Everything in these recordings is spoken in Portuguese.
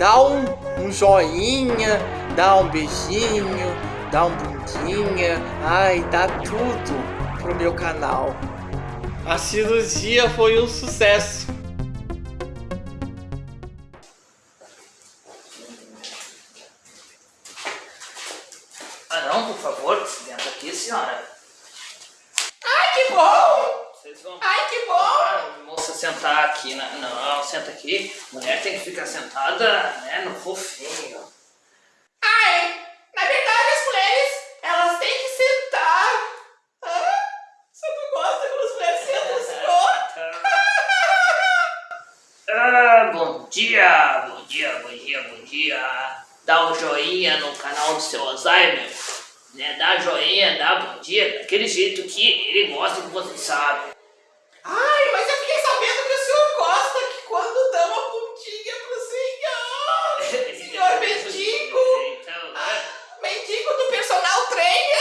dá um, um joinha, dá um beijinho, dá um bundinha, ai, dá tudo pro meu canal. A cirurgia foi um sucesso. Ah não, por favor, senta aqui, senhora. Ai, que bom! Vocês vão... Ai, que bom! Ah, moça sentar aqui, né? Não, senta aqui. Mulher tem que ficar sentada, né, no fofinho. Ai, na verdade as mulheres, elas têm que sentar. Ah, você não gosta quando as mulheres sentam assim, Ah, bom dia, bom dia, bom dia, bom dia. Dá um joinha no canal do seu Alzheimer. Né? Dá joinha, dá bom dia, daquele jeito que ele gosta que você sabe. Ai, mas eu fiquei sabendo que o senhor gosta que quando dá uma pontinha pro senhor. Senhor mendigo. Então, Ah, mendigo do personal trainer.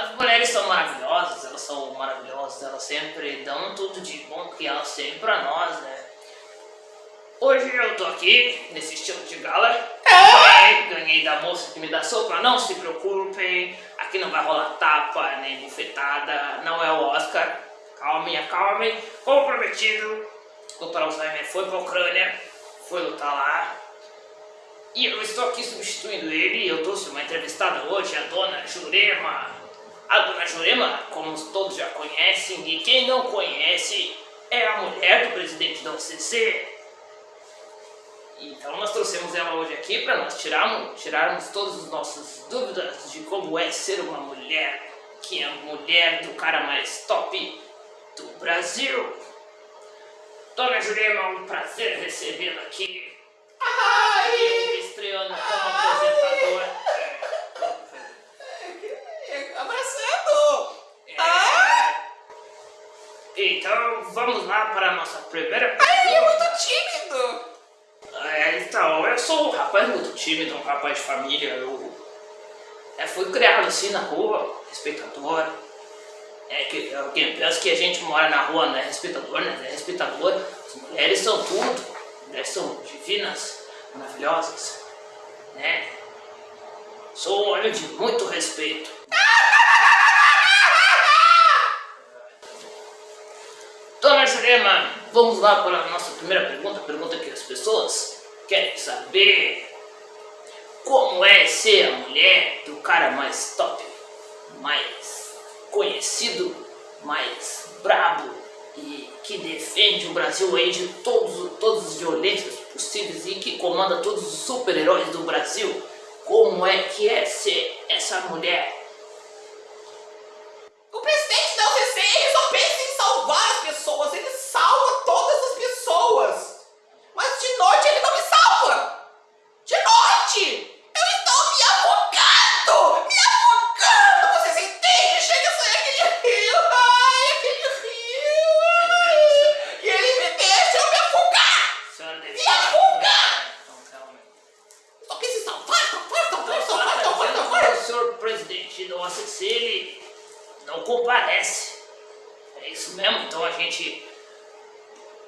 As mulheres são maravilhosas, elas são maravilhosas, elas sempre dão tudo de bom que elas têm pra nós, né? Hoje eu tô aqui, nesse estilo de gala. Ganhei, ganhei da moça que me dá sopa, não se preocupem. Aqui não vai rolar tapa, nem bufetada, não é o Oscar. Calmem, acalmem. Como prometido, o. Alzheimer foi pra Ucrânia, foi lutar lá. E eu estou aqui substituindo ele, eu trouxe uma entrevistada hoje, a dona Jurema. A dona Jurema, como todos já conhecem, e quem não conhece, é a mulher do presidente da OCC. Então nós trouxemos ela hoje aqui para nós tirarmos, tirarmos todas as nossas dúvidas de como é ser uma mulher, que é a mulher do cara mais top do Brasil. Dona Jurema, é um prazer recebê-la aqui. Ai, Estreando como apresentador. abraçando. É. Ah, Então vamos lá para a nossa primeira ai, ele é muito tímido. É, então, eu sou um rapaz muito tímido, um rapaz de família. Eu é, fui criado assim na rua, respeitador. É que alguém pensa que a gente mora na rua não é respeitador, né? É respeitador. As mulheres são tudo. As mulheres são divinas, maravilhosas. Né? Sou um homem de muito respeito. Jurema, vamos lá para a nossa primeira pergunta, pergunta que as pessoas querem saber. Como é ser a mulher do cara mais top, mais conhecido, mais brabo e que defende o Brasil aí de todos, todas as violências possíveis e que comanda todos os super-heróis do Brasil? Como é que é ser essa mulher? O presidente da UCC, ele só pensa em salvar as pessoas. Ele salva todas as pessoas. Mas de noite ele não me salva. De noite! Eu estou me afogando! Me afogando! Vocês entendem? Chega a sair aquele rio. Ai, aquele rio. E ele me deixa eu me afogar. Senhora deve Me afogar! Então, calma. Só pensa em salvar, salvar, salvar, Então, salvar, fala, salvar, dizendo salvar. que o senhor presidente da OACC, ele não comparece. É isso mesmo, então a gente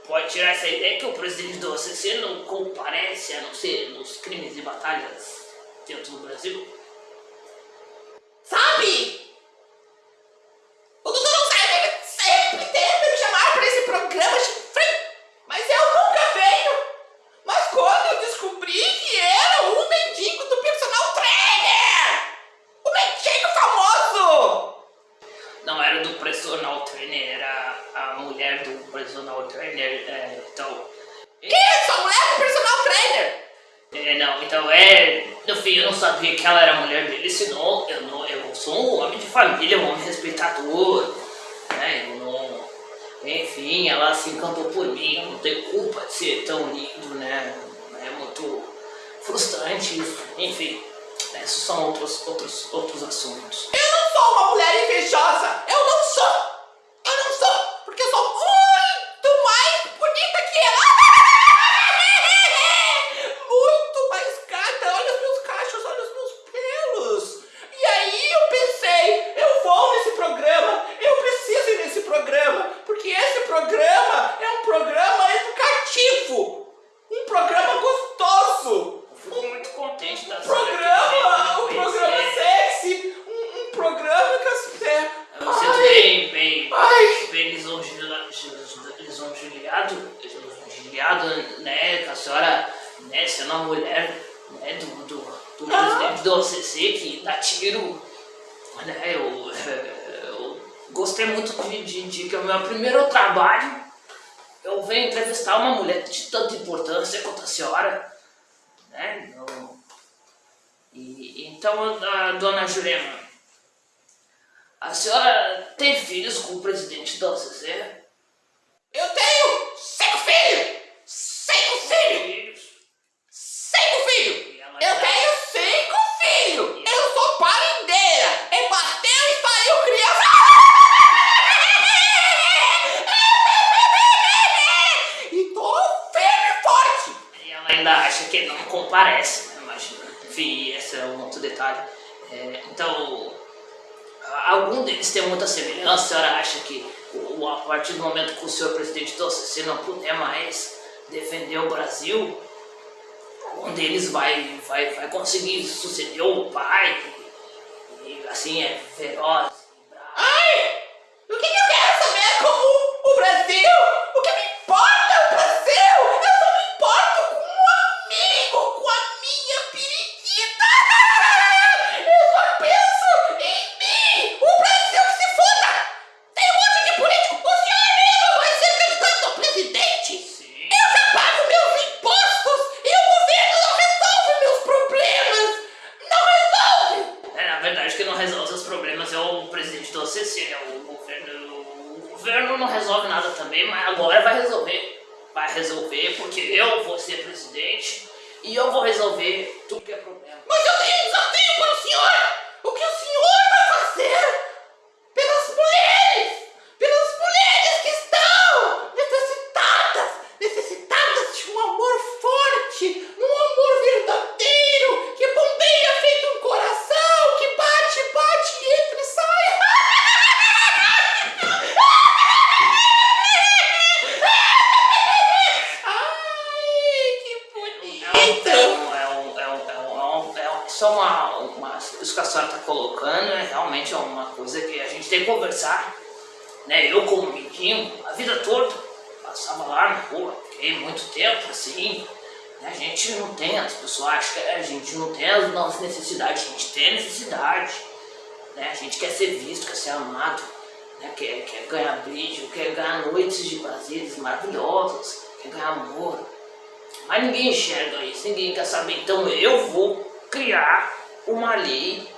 pode tirar essa ideia que o presidente da OACC não comparece, a não ser nos crimes e batalhas dentro do Brasil. Sabe? O doutor Alzheimer ele sempre tenta me chamar para esse programa chifre, mas eu nunca venho. Mas quando eu descobri que era o mendigo do personal trainer, o mendigo famoso, Não era do personal trainer, era a mulher do personal trainer, é, então... isso, a mulher do personal trainer. É, não, então é. No fim, eu não sabia que ela era mulher dele, senão eu, não, eu sou um homem de família, um homem respeitador, né? Eu não. Enfim, ela se encantou por mim, eu não tenho culpa de ser tão lindo, né? É muito frustrante isso. Enfim, esses são outros, outros, outros assuntos. Eu não sou uma mulher invejosa. Eu não sou. Jesus lisonjeado, lisonjeado, né, a senhora, né, sendo é uma mulher, né, do, do, do ah. presidente do OCC que dá tiro, né, eu, eu gostei muito de, de, de que é o meu primeiro trabalho, eu venho entrevistar uma mulher de tanta importância quanto a senhora, né, e, então, a, dona Jurema, a senhora tem filhos com o presidente da OCC? Eu tenho cinco filhos! Cinco filhos! Cinco filhos! Eu tenho cinco filhos! Eu sou parendeira! E bateu e saiu criança! E tô firme e forte! E ela ainda acha que não comparece, né? Imagina. Enfim, esse é um outro detalhe. É, então, algum deles tem muita semelhança. A senhora acha que a partir do momento que o senhor presidente da OCC não puder mais defender o Brasil, um deles vai, vai, vai conseguir suceder o pai e, assim é feroz. e bravo. Ai! O que, que eu quero saber como o Brasil? O que me importa é o Brasil? Eu só me importo com um amigo, com a minha periquita! Eu só penso em mim! O Brasil que se foda! Tem um monte de político! O senhor mesmo vai ser candidato a presidente! Sim. Eu já pago meus impostos e o governo não resolve meus problemas! Não resolve! É, na verdade, quem não resolve os problemas é o presidente do OCC, né? O governo, o governo não resolve nada também, mas agora vai resolver. Vai resolver porque eu vou ser presidente e eu vou resolver tudo que é problema. Mas eu tenho um desafio para o senhor! O que o senhor vai fazer pelas mulheres? Pelas mulheres que estão necessitadas, necessitadas de um amor forte, um amor verdadeiro, que bombeia feito um coração, que bate, bate e entra e sai. Ai, que É bonito! um, é um, é um, é um, é é uma, uma. Isso que a senhora está colocando é realmente uma coisa que a gente tem que conversar. Né? Eu, como menino, a vida toda, passava lá na rua, fiquei muito tempo assim. né? A gente não tem, as pessoas acham que a gente não tem as nossas necessidades, a gente tem necessidade. Né? A gente quer ser visto, quer ser amado, né? quer, quer ganhar beijo, quer ganhar noites de prazeres maravilhosos, quer ganhar amor. Mas ninguém enxerga isso, ninguém quer saber. Então eu vou criar uma lei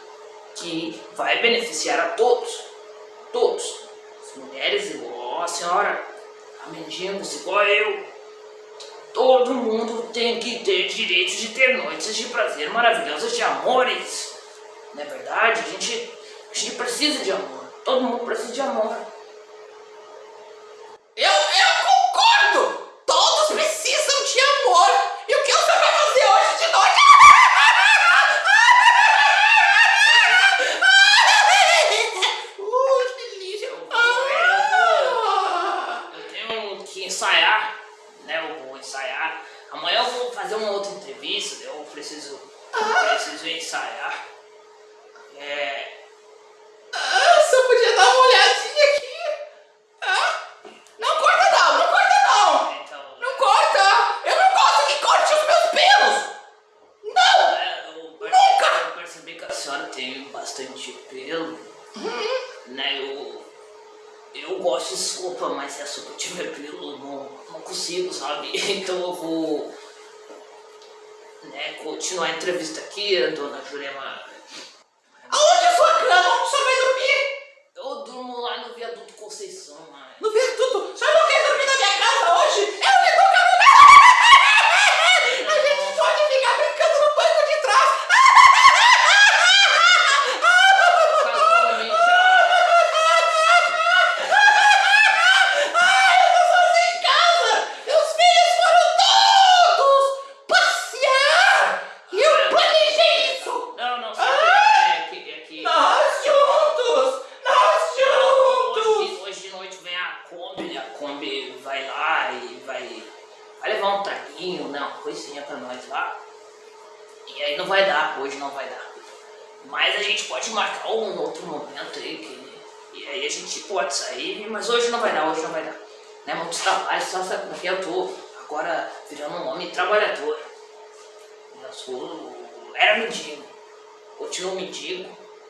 que vai beneficiar a todos. Todos. As mulheres igual a senhora, a mendigos igual eu. Todo mundo tem que ter direito de ter noites de prazer maravilhosas de amores. Não é verdade? A gente, a gente precisa de amor. Todo mundo precisa de amor. Eu, eu concordo! Todos precisam de amor! E o que você vai fazer hoje de noite? Uh, que delícia! Ah. Eu tenho que ensaiar, né? Eu vou ensaiar. Amanhã eu vou fazer uma outra entrevista, eu preciso, eu preciso ensaiar. É, Ah, você podia dar uma olhadinha aqui? Ah, não corta não, não corta não! então, Não corta! Eu não gosto que corte os meus pelos! Não! é, eu, per- Nunca! eu percebi que a senhora tem bastante pelo, né? Eu, eu gosto de sopa, mas se a sopa tiver pelo, eu não, não consigo, sabe? Então eu vou né, continuar a entrevista aqui, a dona Jurema. Aonde é a sua cama? Onde você vai dormir? Eu durmo lá no viaduto Conceição, mãe. No viaduto? Você não quer dormir na minha casa hoje? Eu lhe dou cama! A gente pode ficar brincando no banco de trás! Casualmente, a- Ai, eu tô sozinho em casa! Meus filhos foram todos passear! E eu planejei isso! Não, não, sabe? É que, é que Nós juntos! Nós juntos! hoje, hoje de noite vem a Kombi, a Kombi vai lá e vai, vai levar um traguinho, né, uma coisinha pra nós lá. E aí não vai dar, hoje não vai dar. Mas a gente pode marcar um outro momento aí, que, e aí a gente pode sair, mas hoje não vai dar, hoje não vai dar. Né, muitos trabalhos, só sabe porque eu tô agora virando um homem trabalhador. Eu sou, era mendigo, continuo mendigo,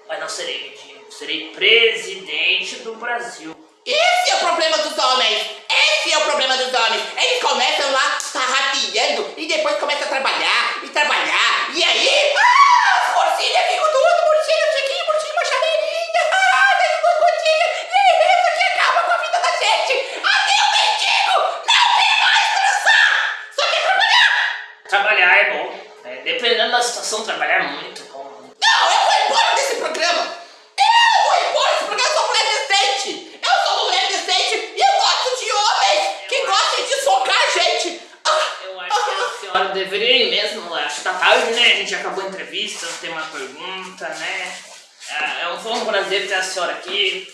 Mas não serei mendigo, serei presidente do Brasil. Esse é o problema dos homens! Esse é o problema dos homens! Eles começam lá tarrafiando e depois começam a trabalhar e trabalhar. E aí, ah, as porcinhas ficam tudo murchinho, chiquinho, murchinho, uma chaveirinha. Ah, tem duas gotinhas. E isso aqui acaba com a vida da gente. Até o mendigo não quer mais transar! Só quer trabalhar! Trabalhar é bom. É, dependendo da situação, trabalhar é muito bom. Não, eu vou embora desse programa! Eu vou embora desse programa, eu sou mulher decente! Eu sou uma mulher decente e eu gosto de homens que gostem de socar a gente! Ah, Eu acho que a senhora deveria ir mesmo. Acho que tá tarde, né? A gente acabou a entrevista, tem uma pergunta, né? É, é um, foi um prazer ter a senhora aqui.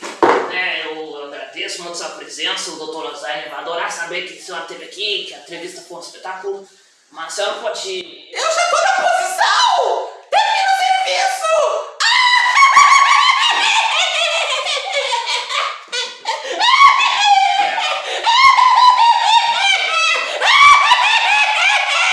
Né? Eu agradeço muito a sua presença. O doutor Lasagne vai adorar saber que a senhora esteve aqui, que a entrevista foi um espetáculo. Mas a senhora pode. eu já tô